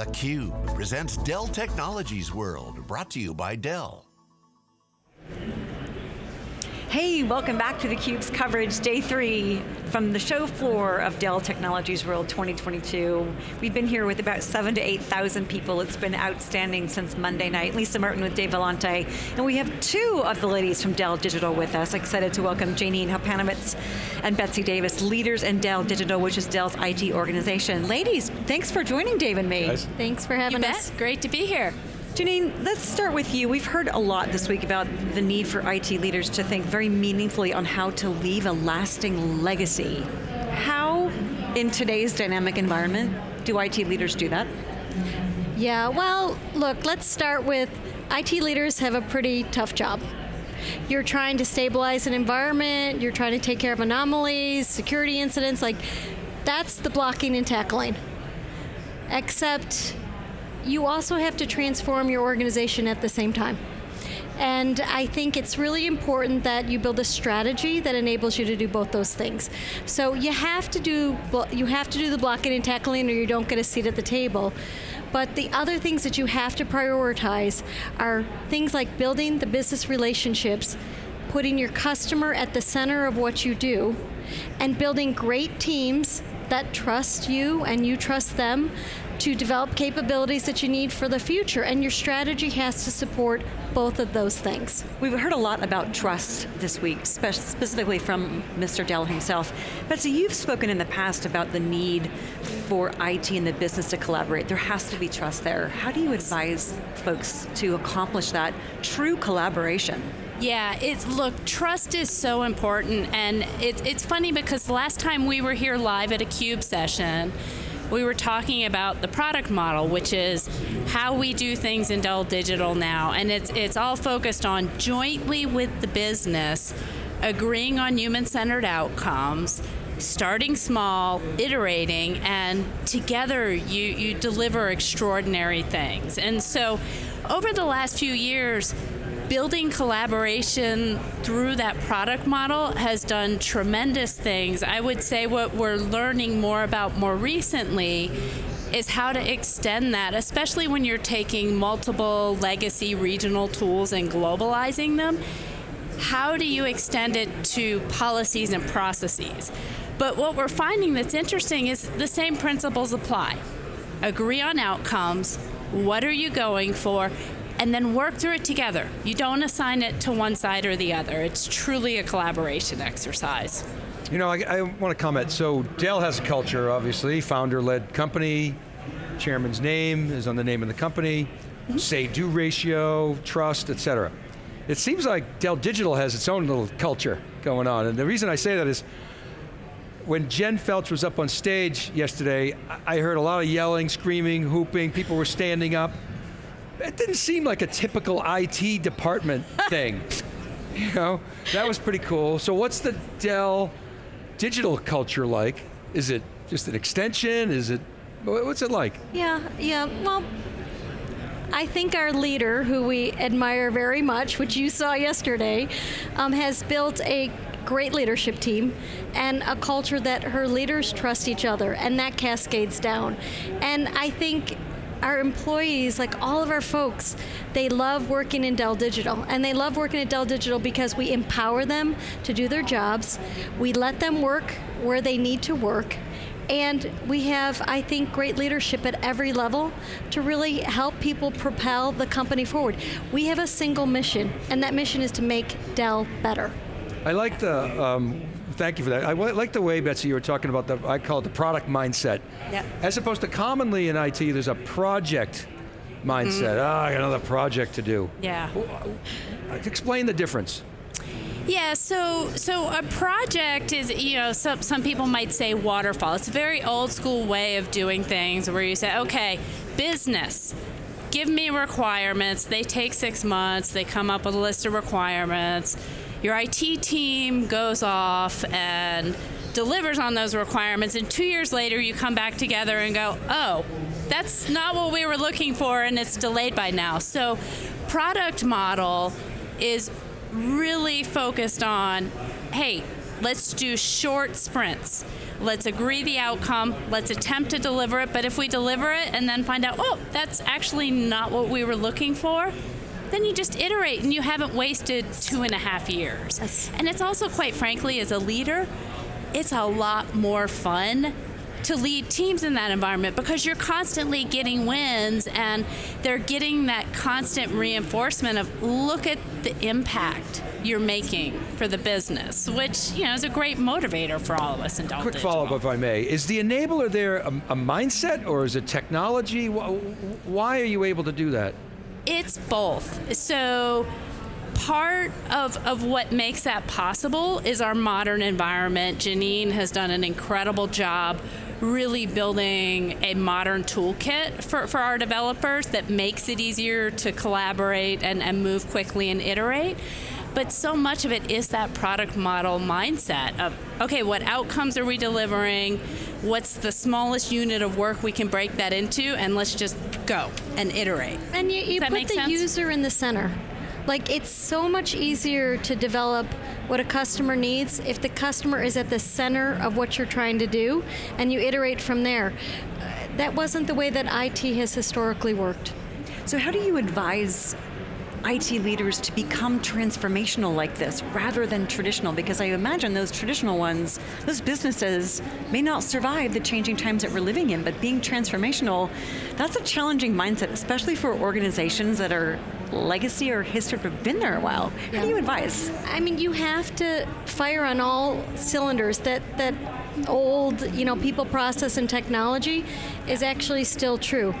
theCUBE presents Dell Technologies World, brought to you by Dell. Hey, welcome back to theCUBE's coverage, day three from the show floor of Dell Technologies World 2022. We've been here with about seven to 8,000 people. It's been outstanding since Monday night. Lisa Martin with Dave Vellante. And we have two of the ladies from Dell Digital with us. Excited to welcome Janine Hopanovic and Betsy Davis, leaders in Dell Digital, which is Dell's IT organization. Ladies, thanks for joining Dave and me. Nice. Thanks for having you us. Bet. Great to be here. Janine, let's start with you. We've heard a lot this week about the need for IT leaders to think very meaningfully on how to leave a lasting legacy. How, in today's dynamic environment, do IT leaders do that? Yeah, well, look, let's start with IT leaders have a pretty tough job. You're trying to stabilize an environment, you're trying to take care of anomalies, security incidents, like that's the blocking and tackling. Except you also have to transform your organization at the same time. And I think it's really important that you build a strategy that enables you to do both those things. So you have to do you have to do the blocking and tackling or you don't get a seat at the table. But the other things that you have to prioritize are things like building the business relationships, putting your customer at the center of what you do, and building great teams that trust you and you trust them to develop capabilities that you need for the future, and your strategy has to support both of those things. We've heard a lot about trust this week, spe specifically from Mr. Dell himself. Betsy, you've spoken in the past about the need for IT and the business to collaborate. There has to be trust there. How do you advise folks to accomplish that true collaboration? Yeah, it's look, trust is so important, and it's it's funny because the last time we were here live at a Cube session, we were talking about the product model, which is how we do things in Dell Digital now, and it's it's all focused on jointly with the business, agreeing on human-centered outcomes, starting small, iterating, and together you, you deliver extraordinary things. And so over the last few years, building collaboration through that product model has done tremendous things. I would say what we're learning more about more recently is how to extend that, especially when you're taking multiple legacy regional tools and globalizing them. How do you extend it to policies and processes? But what we're finding that's interesting is the same principles apply. Agree on outcomes, what are you going for, and then work through it together. You don't assign it to one side or the other. It's truly a collaboration exercise. You know, I, I want to comment. So Dell has a culture, obviously, founder-led company, chairman's name is on the name of the company, mm -hmm. say-do ratio, trust, et cetera. It seems like Dell Digital has its own little culture going on, and the reason I say that is, when Jen Felch was up on stage yesterday, I heard a lot of yelling, screaming, hooping, people were standing up. It didn't seem like a typical IT department thing. You know, that was pretty cool. So what's the Dell digital culture like? Is it just an extension? Is it, what's it like? Yeah, yeah, well, I think our leader, who we admire very much, which you saw yesterday, um, has built a great leadership team and a culture that her leaders trust each other and that cascades down. And I think our employees, like all of our folks, they love working in Dell Digital. And they love working at Dell Digital because we empower them to do their jobs. We let them work where they need to work. And we have, I think, great leadership at every level to really help people propel the company forward. We have a single mission, and that mission is to make Dell better. I like the um, thank you for that. I like the way, Betsy, you were talking about the, I call it the product mindset. Yep. As opposed to commonly in IT, there's a project mindset. Mm. Ah, I got another project to do. Yeah. Explain the difference. Yeah, so so a project is, you know, some, some people might say waterfall. It's a very old school way of doing things where you say, okay, business, give me requirements. They take six months, they come up with a list of requirements your IT team goes off and delivers on those requirements, and two years later you come back together and go, oh, that's not what we were looking for, and it's delayed by now. So, product model is really focused on, hey, let's do short sprints. Let's agree the outcome. Let's attempt to deliver it. But if we deliver it and then find out, oh, that's actually not what we were looking for, then you just iterate and you haven't wasted two and a half years. Yes. And it's also, quite frankly, as a leader, it's a lot more fun to lead teams in that environment because you're constantly getting wins and they're getting that constant reinforcement of look at the impact you're making for the business, which you know is a great motivator for all of us in Dell Quick Digital. follow-up, if I may. Is the enabler there a, a mindset or is it technology? Why are you able to do that? It's both. So part of, of what makes that possible is our modern environment. Janine has done an incredible job really building a modern toolkit for, for our developers that makes it easier to collaborate and, and move quickly and iterate. But so much of it is that product model mindset of, okay, what outcomes are we delivering? What's the smallest unit of work we can break that into? And let's just go and iterate. And you, you put the sense? user in the center. Like it's so much easier to develop what a customer needs if the customer is at the center of what you're trying to do and you iterate from there. Uh, that wasn't the way that IT has historically worked. So, how do you advise IT leaders to become transformational like this rather than traditional? Because I imagine those traditional ones, those businesses may not survive the changing times that we're living in, but being transformational, that's a challenging mindset, especially for organizations that are legacy or history have been there a while. How do you advise? I mean, you have to fire on all cylinders. That that old, you know, people, process, and technology is actually still true.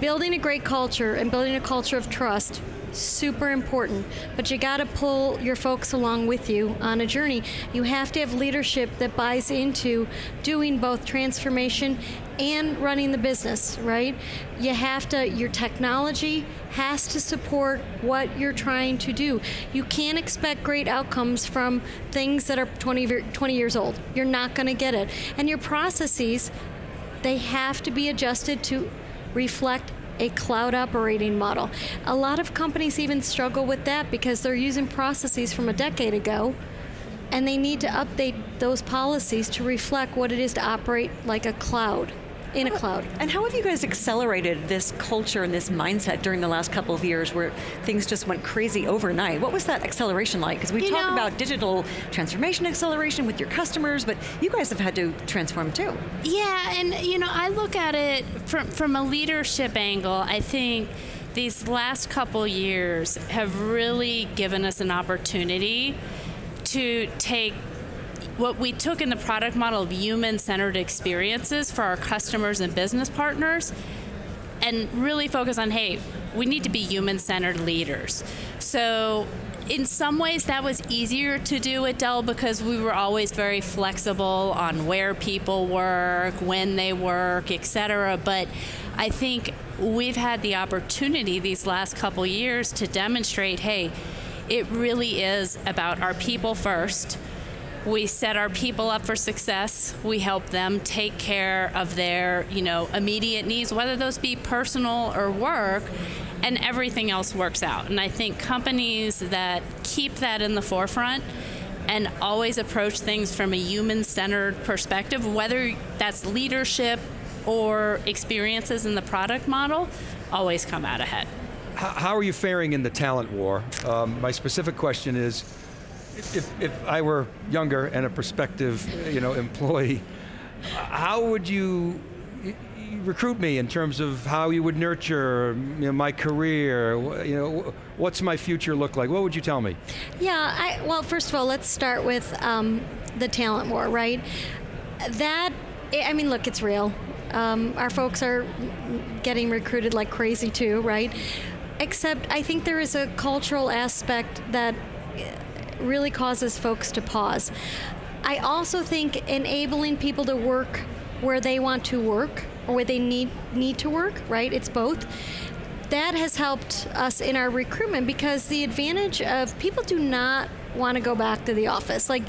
Building a great culture and building a culture of trust super important but you got to pull your folks along with you on a journey. You have to have leadership that buys into doing both transformation and running the business right? You have to your technology has to support what you're trying to do. You can't expect great outcomes from things that are 20, 20 years old. You're not going to get it. And your processes they have to be adjusted to reflect a cloud operating model. A lot of companies even struggle with that because they're using processes from a decade ago and they need to update those policies to reflect what it is to operate like a cloud, in a cloud. And how have you guys accelerated this culture and this mindset during the last couple of years where things just went crazy overnight? What was that acceleration like? Because we You talk know- about digital transformation acceleration with your customers, but you guys have had to transform too. Yeah, and you know, I look at it from from a leadership angle. I think these last couple years have really given us an opportunity to take what we took in the product model of human-centered experiences for our customers and business partners and really focus on hey we need to be human-centered leaders. So in some ways that was easier to do at dell because we were always very flexible on where people work when they work etc but i think we've had the opportunity these last couple years to demonstrate hey it really is about our people first we set our people up for success. We help them take care of their, you know, immediate needs, whether those be personal or work, and everything else works out. And I think companies that keep that in the forefront and always approach things from a human-centered perspective, whether that's leadership or experiences in the product model, always come out ahead. How, are you faring in the talent war? Um, my specific question is, if, if I were younger and a prospective, you know, employee, how would you recruit me in terms of how you would nurture you know, my career? You know, what's my future look like? What would you tell me? Yeah, I, well, first of all, let's start with um, the talent war, right? That, I mean, look, it's real. Um, our folks are getting recruited like crazy too, right? Except I think there is a cultural aspect that really causes folks to pause. I also think enabling people to work where they want to work or where they need need to work, right? It's both. That has helped us in our recruitment because the advantage of people do not want to go back to the office. Like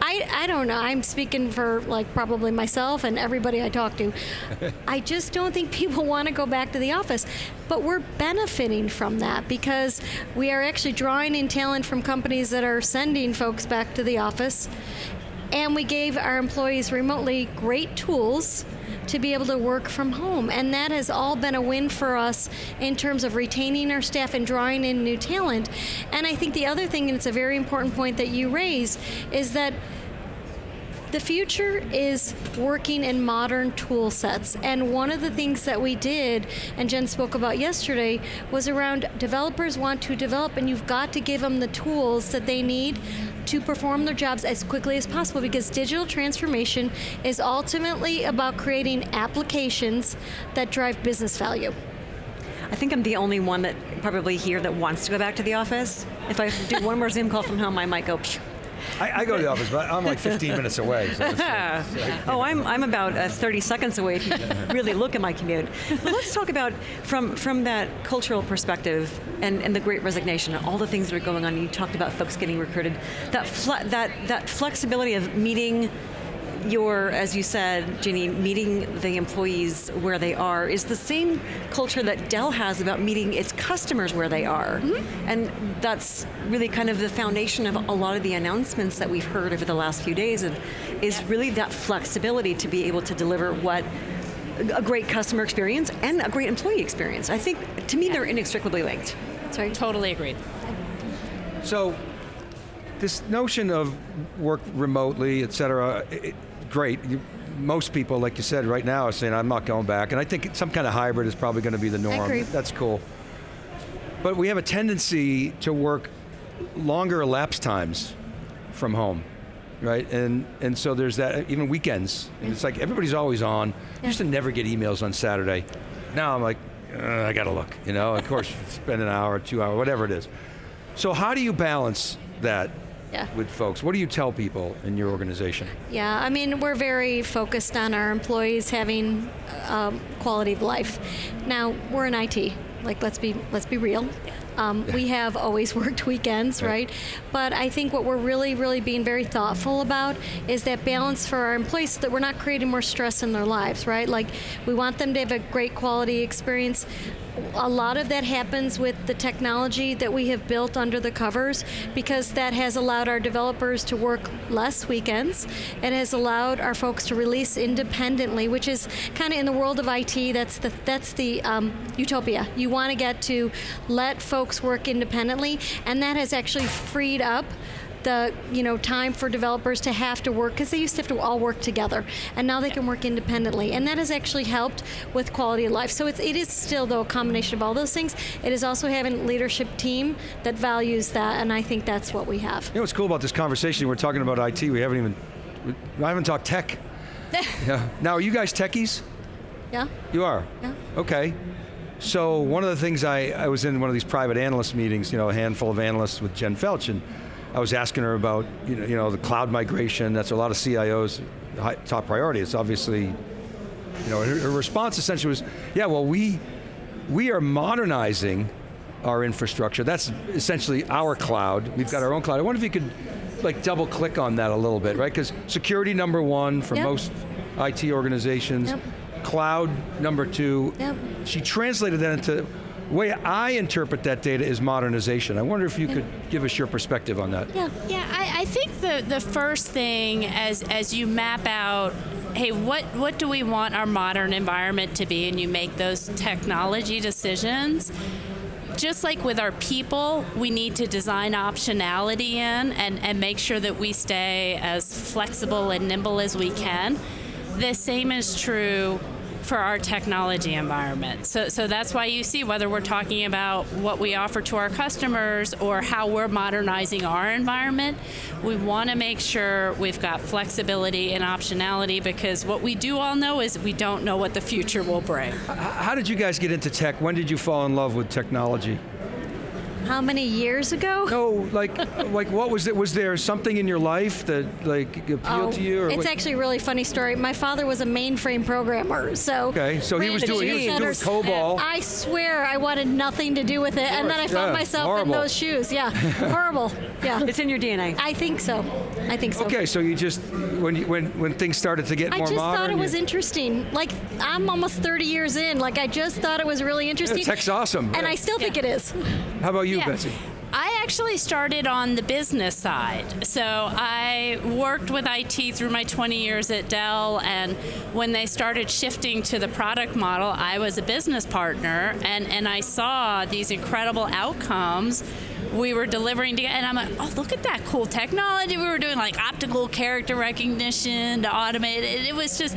I I don't know, I'm speaking for like probably myself and everybody I talk to. I just don't think people want to go back to the office. But we're benefiting from that because we are actually drawing in talent from companies that are sending folks back to the office and we gave our employees remotely great tools to be able to work from home. And that has all been a win for us in terms of retaining our staff and drawing in new talent. And I think the other thing, and it's a very important point that you raised, is that the future is working in modern tool sets. And one of the things that we did, and Jen spoke about yesterday, was around developers want to develop, and you've got to give them the tools that they need to perform their jobs as quickly as possible because digital transformation is ultimately about creating applications that drive business value. I think I'm the only one that probably here that wants to go back to the office. If I do one more Zoom call from home, I might go. Phew. I, I go to the office, but I'm like 15 minutes away. So it's, oh, I'm, I'm about uh, 30 seconds away if you really look at my commute. But let's talk about from from that cultural perspective and, and the Great Resignation, all the things that are going on. You talked about folks getting recruited. That fle- that that flexibility of meeting your, as you said, Ginny, meeting the employees where they are is the same culture that Dell has about meeting its customers where they are. Mm-hmm. And that's really kind of the foundation of a lot of the announcements that we've heard over the last few days of, is really that flexibility to be able to deliver what a great customer experience and a great employee experience. I think, to me, yeah. they're inextricably linked. Sorry. Totally agreed. So, this notion of work remotely, et cetera, it, great. You, most people, like you said, right now are saying, I'm not going back. And I think some kind of hybrid is probably going to be the norm. I agree. That's cool. But we have a tendency to work longer elapsed times from home, right? And and so there's that, even weekends. And it's like everybody's always on. Yeah. used to never get emails on Saturday. Now I'm like, uh, I got to look, you know? Of course, spend an hour, two hour, whatever it is. So how do you balance that yeah. with folks? What do you tell people in your organization? Yeah, I mean, we're very focused on our employees having um, quality of life. Now, we're in IT. Like, let's be let's be real. Um, we have always worked weekends, right. right? But I think what we're really, really being very thoughtful about is that balance for our employees so that we're not creating more stress in their lives, right? Like, we want them to have a great quality experience, a lot of that happens with the technology that we have built under the covers because that has allowed our developers to work less weekends. It has allowed our folks to release independently, which is kind of in the world of IT, that's the, that's the um, utopia. You want to get to let folks work independently, and that has actually freed up the you know time for developers to have to work because they used to have to all work together and now they can work independently and that has actually helped with quality of life. So it's, it is still though a combination of all those things. It is also having a leadership team that values that and I think that's what we have. You know what's cool about this conversation? We're talking about IT we haven't even I haven't talked tech. Yeah. now are you guys techies? Yeah. You are? Yeah. Okay. So one of the things I, I was in one of these private analyst meetings, you know, a handful of analysts with Jen Felch, and I was asking her about you know, you know the cloud migration. That's a lot of CIOs' top priority. It's obviously, you know, her, her response essentially was, yeah, well we we are modernizing our infrastructure. That's essentially our cloud. We've got our own cloud. I wonder if you could like double click on that a little bit, right? Because security number one for yep. most IT organizations, yep. cloud number two. Yep. She translated that into way I interpret that data is modernization. I wonder if you could give us your perspective on that. Yeah, yeah. I, I think the the first thing as as you map out hey, what, what do we want our modern environment to be? And you make those technology decisions. Just like with our people, we need to design optionality in and, and make sure that we stay as flexible and nimble as we can. The same is true for our technology environment. So, so that's why you see whether we're talking about what we offer to our customers or how we're modernizing our environment, we want to make sure we've got flexibility and optionality because what we do all know is we don't know what the future will bring. How did you guys get into tech? When did you fall in love with technology? How many years ago? No, like, like what was it? Was there something in your life that like appealed oh, to you? it's what? actually a really funny story. My father was a mainframe programmer, so okay, so he was doing, he was doing COBOL. I swear, I wanted nothing to do with it, and then I found yeah, myself horrible. in those shoes. Yeah, horrible. Yeah, it's in your DNA. I think so. I think so. Okay, so you just when you, when when things started to get I more modern, I just thought it was interesting. Like I'm almost 30 years in. Like I just thought it was really interesting. Yeah, tech's awesome, and I still think it is. How about you, Betsy? I actually started on the business side. So I worked with IT through my 20 years at Dell, and when they started shifting to the product model, I was a business partner, and, and I saw these incredible outcomes we were delivering to, and I'm like, oh, look at that cool technology. We were doing like optical character recognition to automate it. It was just,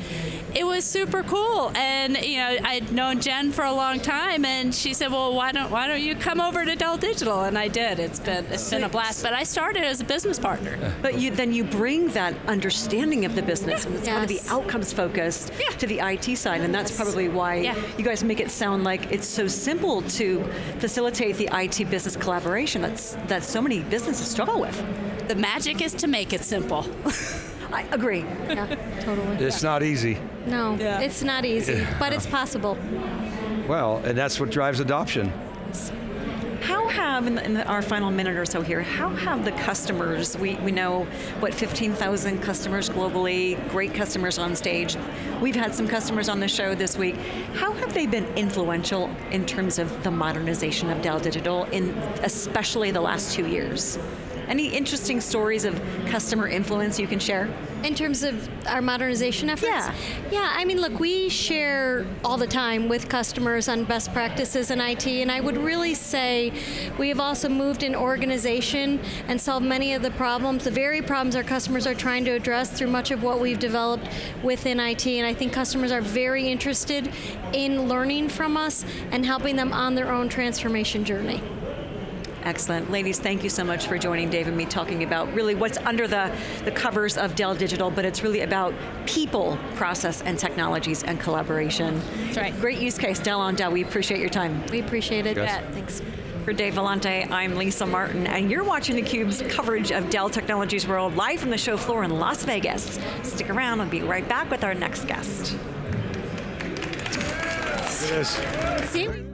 it was super cool. And you know, I'd known Jen for a long time, and she said, well, why don't why don't you come over to Dell Digital? And I did. It's been it's been a blast. But I started as a business partner. But you, then you bring that understanding of the business and it's got to be outcomes focused Yeah. to the IT side, and that's Yes. probably why Yeah. you guys make it sound like it's so simple to facilitate the IT business collaboration. That's that so many businesses struggle with. The magic is to make it simple. I agree. Yeah, totally. It's not easy. No, it's not easy, but it's possible. Well, and that's what drives adoption. How have, in, the, in the, our final minute or so here, how have the customers, we, we know, what, 15,000 customers globally, great customers on stage. We've had some customers on the show this week. How have they been influential in terms of the modernization of Dell Digital, in especially the last two years? Any interesting stories of customer influence you can share? In terms of our modernization efforts? Yeah. Yeah, I mean, look, we share all the time with customers on best practices in IT, and I would really say we have also moved in organization and solved many of the problems, the very problems our customers are trying to address through much of what we've developed within IT. And I think customers are very interested in learning from us and helping them on their own transformation journey. Excellent. Ladies, thank you so much for joining Dave and me talking about really what's under the, the covers of Dell Digital, but it's really about people, process, and technologies and collaboration. That's right. Great use case, Dell on Dell. We appreciate your time. We appreciate it. Yes. Thanks. For Dave Vellante, I'm Lisa Martin, and you're watching theCUBE's coverage of Dell Technologies World live from the show floor in Las Vegas. Stick around, I'll be right back with our next guest. It is. See?